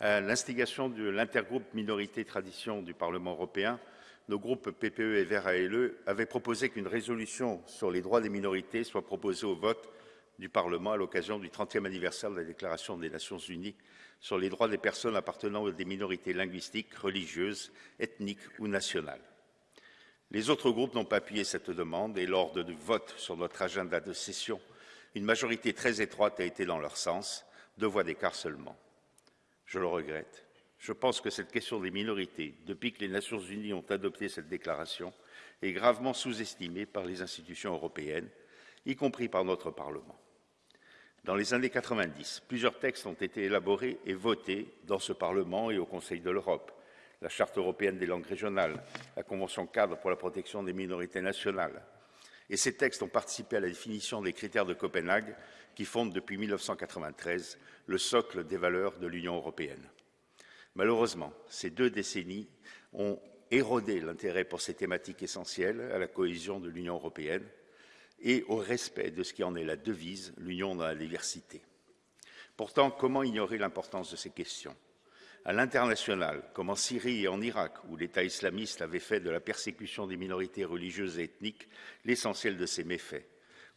L'instigation de l'intergroupe Minorité Tradition du Parlement européen, nos groupes PPE et Vert ALE avaient proposé qu'une résolution sur les droits des minorités soit proposée au vote du Parlement à l'occasion du 30e anniversaire de la Déclaration des Nations Unies sur les droits des personnes appartenant à des minorités linguistiques, religieuses, ethniques ou nationales. Les autres groupes n'ont pas appuyé cette demande et lors du vote sur notre agenda de session, une majorité très étroite a été dans leur sens, deux voix d'écart seulement. Je le regrette. Je pense que cette question des minorités, depuis que les Nations Unies ont adopté cette déclaration, est gravement sous-estimée par les institutions européennes, y compris par notre Parlement. Dans les années 90, plusieurs textes ont été élaborés et votés dans ce Parlement et au Conseil de l'Europe. La Charte européenne des langues régionales, la Convention cadre pour la protection des minorités nationales. Et ces textes ont participé à la définition des critères de Copenhague qui fondent depuis 1993 le socle des valeurs de l'Union européenne. Malheureusement, ces deux décennies ont érodé l'intérêt pour ces thématiques essentielles à la cohésion de l'Union européenne et au respect de ce qui en est la devise, l'union dans la diversité. Pourtant, comment ignorer l'importance de ces questions? À l'international, comme en Syrie et en Irak, où l'État islamiste avait fait de la persécution des minorités religieuses et ethniques l'essentiel de ses méfaits,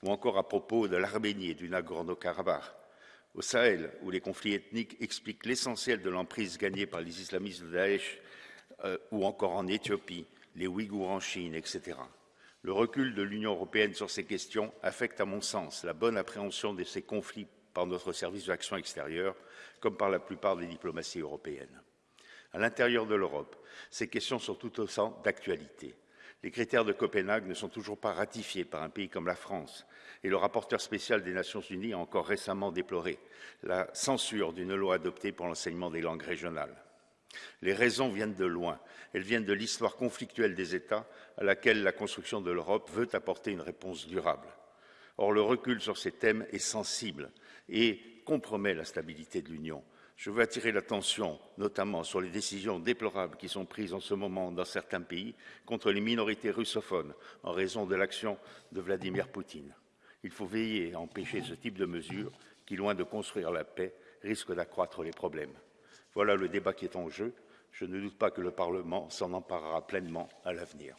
ou encore à propos de l'Arménie et du Nagorno-Karabakh, au Sahel, où les conflits ethniques expliquent l'essentiel de l'emprise gagnée par les islamistes de Daesh, euh, ou encore en Éthiopie, les Ouïghours en Chine, etc. Le recul de l'Union européenne sur ces questions affecte, à mon sens, la bonne appréhension de ces conflits par notre service d'action extérieure, comme par la plupart des diplomaties européennes. À l'intérieur de l'Europe, ces questions sont tout autant d'actualité. Les critères de Copenhague ne sont toujours pas ratifiés par un pays comme la France, et le rapporteur spécial des Nations Unies a encore récemment déploré la censure d'une loi adoptée pour l'enseignement des langues régionales. Les raisons viennent de loin. Elles viennent de l'histoire conflictuelle des États à laquelle la construction de l'Europe veut apporter une réponse durable. Or, le recul sur ces thèmes est sensible et compromet la stabilité de l'Union. Je veux attirer l'attention notamment sur les décisions déplorables qui sont prises en ce moment dans certains pays contre les minorités russophones en raison de l'action de Vladimir Poutine. Il faut veiller à empêcher ce type de mesures qui, loin de construire la paix, risquent d'accroître les problèmes. Voilà le débat qui est en jeu. Je ne doute pas que le Parlement s'en emparera pleinement à l'avenir.